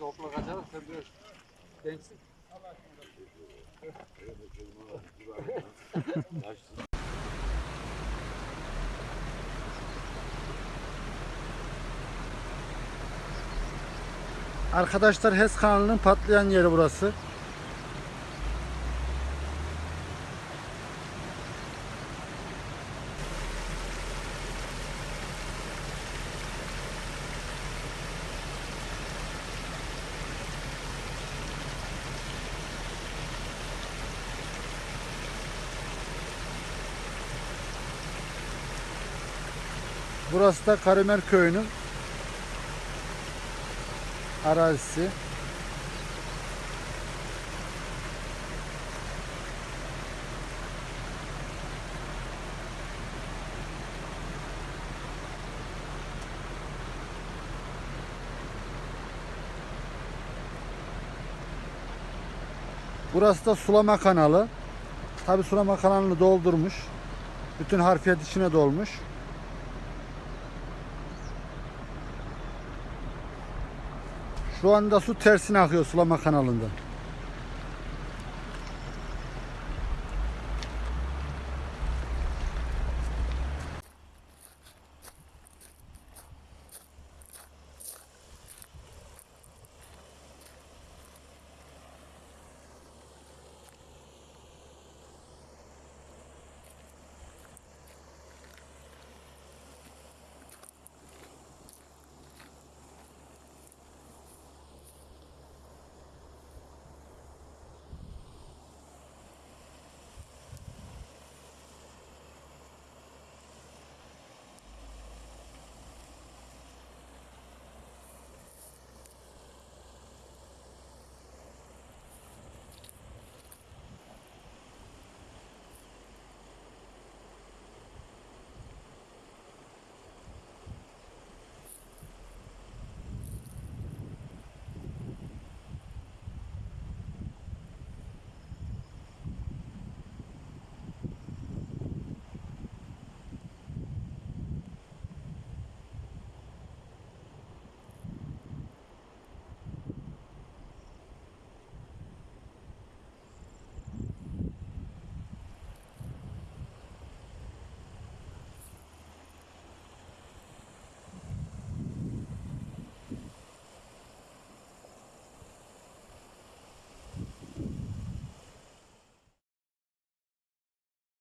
okula kaçalım sen biraz gençsin. Arkadaşlar HES kanalının patlayan yeri burası. Burası da Karamer Köyü'nün arazisi. Burası da sulama kanalı. Tabi sulama kanalını doldurmuş. Bütün harfiyat içine dolmuş. Şu anda su tersine akıyor sulama kanalında.